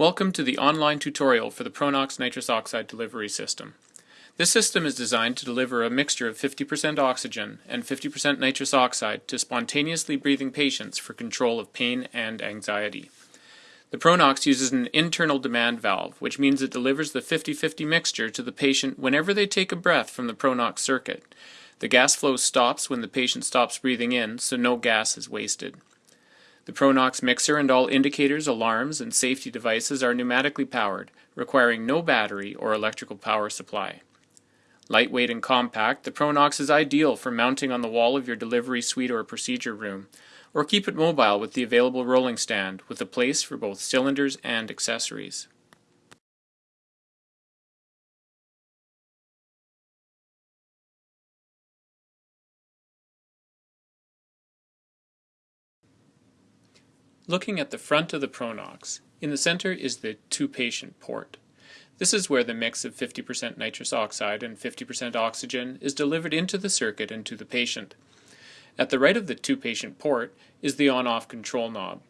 Welcome to the online tutorial for the Pronox nitrous oxide delivery system. This system is designed to deliver a mixture of 50% oxygen and 50% nitrous oxide to spontaneously breathing patients for control of pain and anxiety. The Pronox uses an internal demand valve, which means it delivers the 50-50 mixture to the patient whenever they take a breath from the Pronox circuit. The gas flow stops when the patient stops breathing in, so no gas is wasted. The Pronox mixer and all indicators, alarms, and safety devices are pneumatically powered, requiring no battery or electrical power supply. Lightweight and compact, the Pronox is ideal for mounting on the wall of your delivery suite or procedure room, or keep it mobile with the available rolling stand with a place for both cylinders and accessories. Looking at the front of the Pronox, in the center is the to-patient port. This is where the mix of 50% nitrous oxide and 50% oxygen is delivered into the circuit and to the patient. At the right of the to-patient port is the on-off control knob.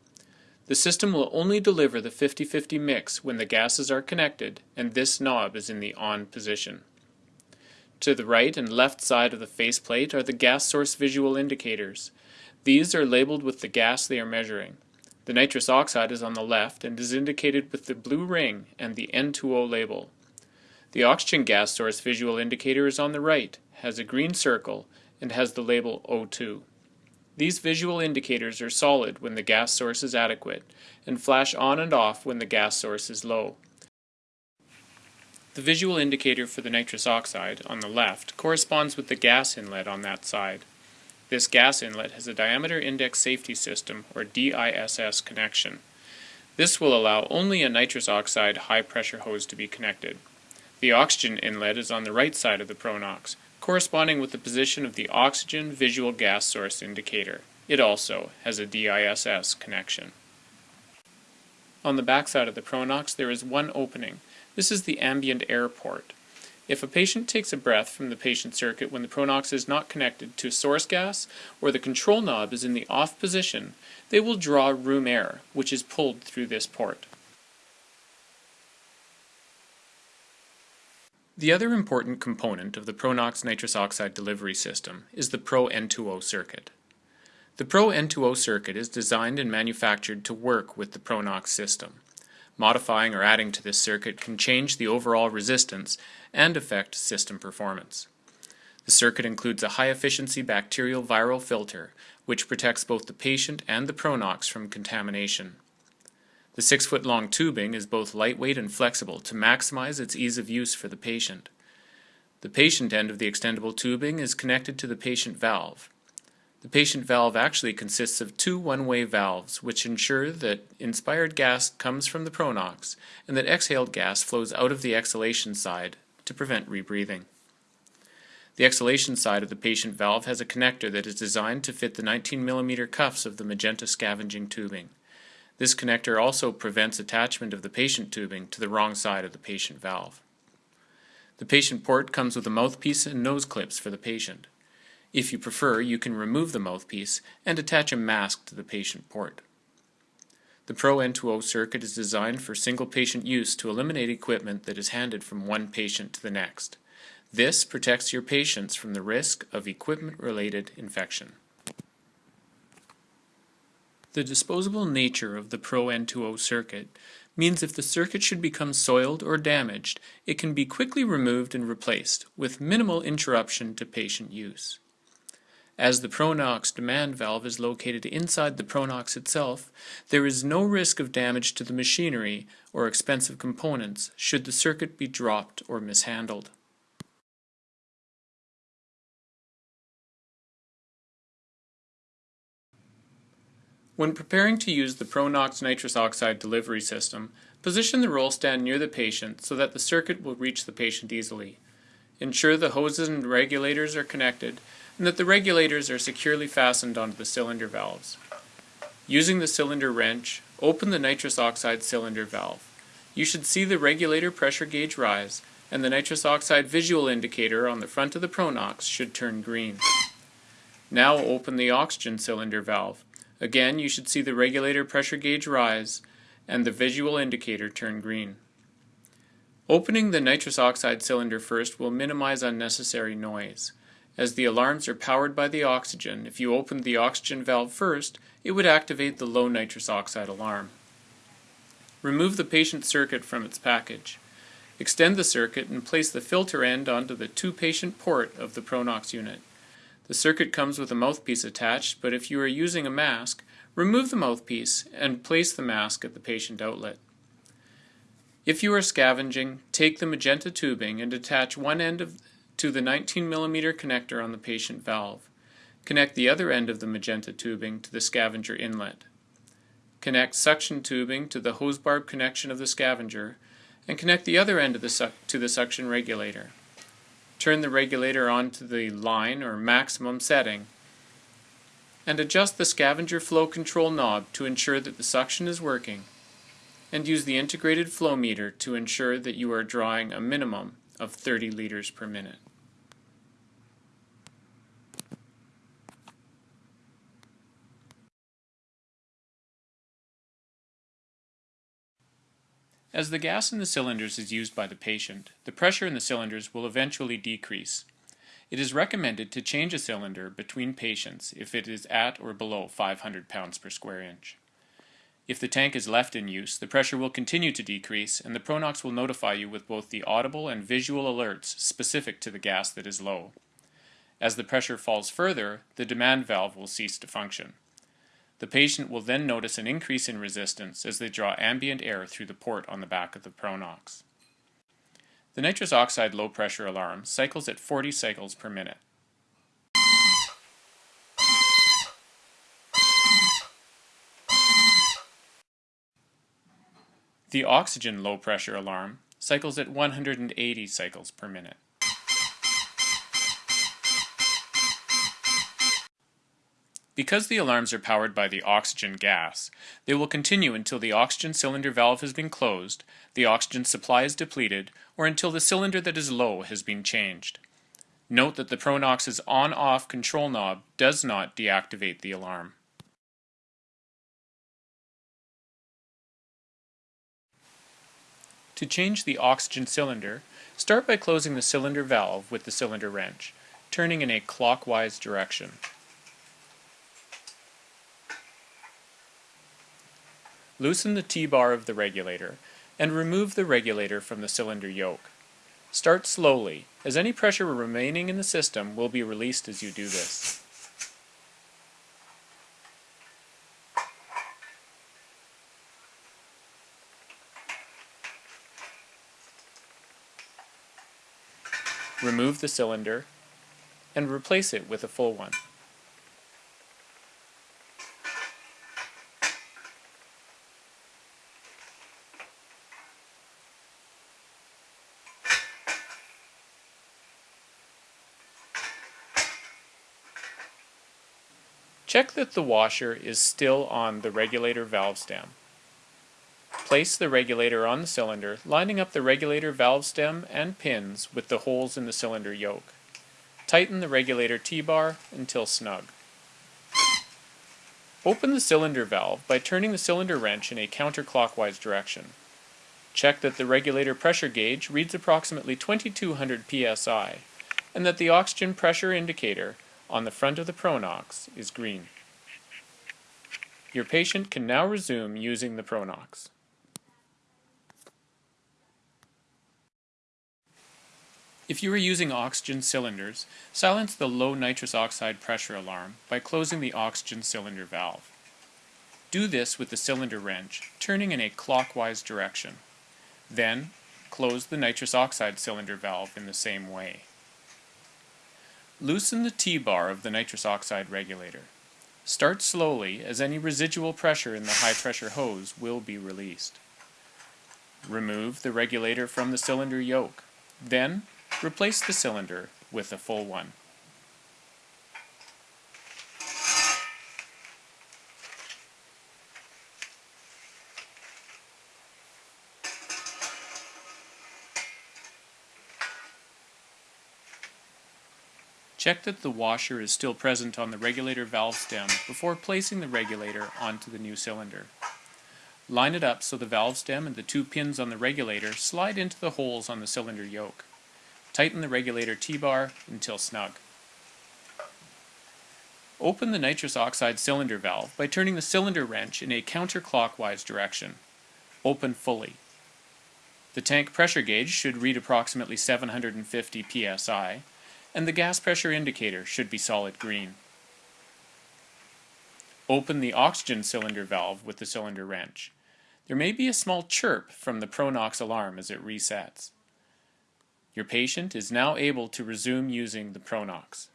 The system will only deliver the 50-50 mix when the gases are connected and this knob is in the on position. To the right and left side of the faceplate are the gas source visual indicators. These are labeled with the gas they are measuring. The nitrous oxide is on the left and is indicated with the blue ring and the N2O label. The oxygen gas source visual indicator is on the right, has a green circle, and has the label O2. These visual indicators are solid when the gas source is adequate, and flash on and off when the gas source is low. The visual indicator for the nitrous oxide, on the left, corresponds with the gas inlet on that side. This gas inlet has a diameter index safety system, or DISS connection. This will allow only a nitrous oxide high pressure hose to be connected. The oxygen inlet is on the right side of the Pronox, corresponding with the position of the oxygen visual gas source indicator. It also has a DISS connection. On the back side of the Pronox there is one opening. This is the ambient air port. If a patient takes a breath from the patient circuit when the Pronox is not connected to a source gas or the control knob is in the off position, they will draw room air, which is pulled through this port. The other important component of the Pronox nitrous oxide delivery system is the Pro N2O circuit. The Pro N2O circuit is designed and manufactured to work with the Pronox system. Modifying or adding to this circuit can change the overall resistance and affect system performance. The circuit includes a high-efficiency bacterial viral filter, which protects both the patient and the Pronox from contamination. The 6-foot-long tubing is both lightweight and flexible to maximize its ease of use for the patient. The patient end of the extendable tubing is connected to the patient valve. The patient valve actually consists of two one-way valves which ensure that inspired gas comes from the pronox and that exhaled gas flows out of the exhalation side to prevent rebreathing. The exhalation side of the patient valve has a connector that is designed to fit the 19 mm cuffs of the magenta scavenging tubing. This connector also prevents attachment of the patient tubing to the wrong side of the patient valve. The patient port comes with a mouthpiece and nose clips for the patient. If you prefer, you can remove the mouthpiece and attach a mask to the patient port. The Pro N2O circuit is designed for single patient use to eliminate equipment that is handed from one patient to the next. This protects your patients from the risk of equipment-related infection. The disposable nature of the Pro N2O circuit means if the circuit should become soiled or damaged, it can be quickly removed and replaced with minimal interruption to patient use. As the Pronox demand valve is located inside the Pronox itself, there is no risk of damage to the machinery or expensive components should the circuit be dropped or mishandled. When preparing to use the Pronox nitrous oxide delivery system, position the roll stand near the patient so that the circuit will reach the patient easily. Ensure the hoses and regulators are connected and that the regulators are securely fastened onto the cylinder valves. Using the cylinder wrench, open the nitrous oxide cylinder valve. You should see the regulator pressure gauge rise, and the nitrous oxide visual indicator on the front of the Pronox should turn green. Now open the oxygen cylinder valve. Again, you should see the regulator pressure gauge rise, and the visual indicator turn green. Opening the nitrous oxide cylinder first will minimize unnecessary noise. As the alarms are powered by the oxygen, if you opened the oxygen valve first, it would activate the low nitrous oxide alarm. Remove the patient circuit from its package. Extend the circuit and place the filter end onto the to-patient port of the Pronox unit. The circuit comes with a mouthpiece attached, but if you are using a mask, remove the mouthpiece and place the mask at the patient outlet. If you are scavenging, take the magenta tubing and attach one end of, to the 19 mm connector on the patient valve. Connect the other end of the magenta tubing to the scavenger inlet. Connect suction tubing to the hose barb connection of the scavenger and connect the other end the to the suction regulator. Turn the regulator on to the line or maximum setting and adjust the scavenger flow control knob to ensure that the suction is working and use the integrated flow meter to ensure that you are drawing a minimum of 30 liters per minute. As the gas in the cylinders is used by the patient, the pressure in the cylinders will eventually decrease. It is recommended to change a cylinder between patients if it is at or below 500 pounds per square inch. If the tank is left in use, the pressure will continue to decrease and the Pronox will notify you with both the audible and visual alerts specific to the gas that is low. As the pressure falls further, the demand valve will cease to function. The patient will then notice an increase in resistance as they draw ambient air through the port on the back of the Pronox. The nitrous oxide low pressure alarm cycles at 40 cycles per minute. The oxygen low pressure alarm cycles at 180 cycles per minute. Because the alarms are powered by the oxygen gas, they will continue until the oxygen cylinder valve has been closed, the oxygen supply is depleted, or until the cylinder that is low has been changed. Note that the Pronox's on-off control knob does not deactivate the alarm. To change the oxygen cylinder, start by closing the cylinder valve with the cylinder wrench, turning in a clockwise direction. Loosen the T-bar of the regulator and remove the regulator from the cylinder yoke. Start slowly, as any pressure remaining in the system will be released as you do this. Remove the cylinder and replace it with a full one. Check that the washer is still on the regulator valve stem. Place the regulator on the cylinder, lining up the regulator valve stem and pins with the holes in the cylinder yoke. Tighten the regulator T-bar until snug. Open the cylinder valve by turning the cylinder wrench in a counterclockwise direction. Check that the regulator pressure gauge reads approximately 2200 psi and that the oxygen pressure indicator on the front of the Pronox is green. Your patient can now resume using the Pronox. If you are using oxygen cylinders, silence the low nitrous oxide pressure alarm by closing the oxygen cylinder valve. Do this with the cylinder wrench, turning in a clockwise direction. Then, close the nitrous oxide cylinder valve in the same way. Loosen the T-bar of the nitrous oxide regulator. Start slowly as any residual pressure in the high pressure hose will be released. Remove the regulator from the cylinder yoke. Then, replace the cylinder with a full one. Check that the washer is still present on the regulator valve stem before placing the regulator onto the new cylinder. Line it up so the valve stem and the two pins on the regulator slide into the holes on the cylinder yoke. Tighten the regulator T-bar until snug. Open the nitrous oxide cylinder valve by turning the cylinder wrench in a counterclockwise direction. Open fully. The tank pressure gauge should read approximately 750 psi, and the gas pressure indicator should be solid green. Open the oxygen cylinder valve with the cylinder wrench. There may be a small chirp from the Pronox alarm as it resets. Your patient is now able to resume using the Pronox.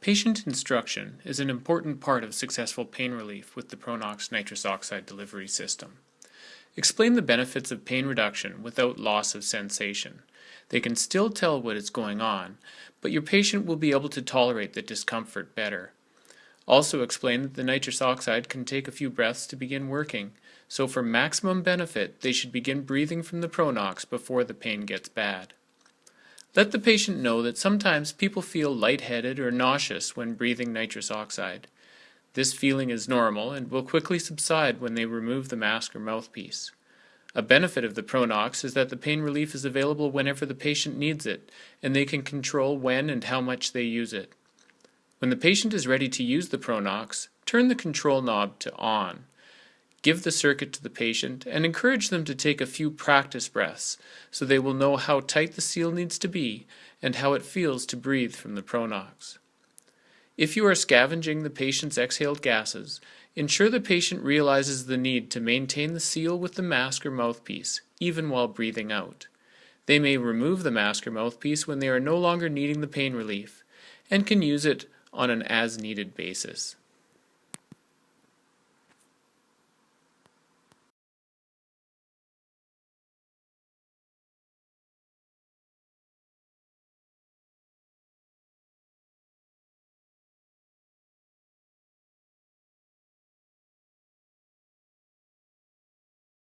Patient instruction is an important part of successful pain relief with the Pronox nitrous oxide delivery system. Explain the benefits of pain reduction without loss of sensation. They can still tell what is going on, but your patient will be able to tolerate the discomfort better. Also explain that the nitrous oxide can take a few breaths to begin working, so for maximum benefit they should begin breathing from the Pronox before the pain gets bad. Let the patient know that sometimes people feel lightheaded or nauseous when breathing nitrous oxide. This feeling is normal and will quickly subside when they remove the mask or mouthpiece. A benefit of the Pronox is that the pain relief is available whenever the patient needs it, and they can control when and how much they use it. When the patient is ready to use the Pronox, turn the control knob to on. Give the circuit to the patient and encourage them to take a few practice breaths so they will know how tight the seal needs to be and how it feels to breathe from the Pronox. If you are scavenging the patient's exhaled gases, ensure the patient realizes the need to maintain the seal with the mask or mouthpiece, even while breathing out. They may remove the mask or mouthpiece when they are no longer needing the pain relief, and can use it on an as-needed basis.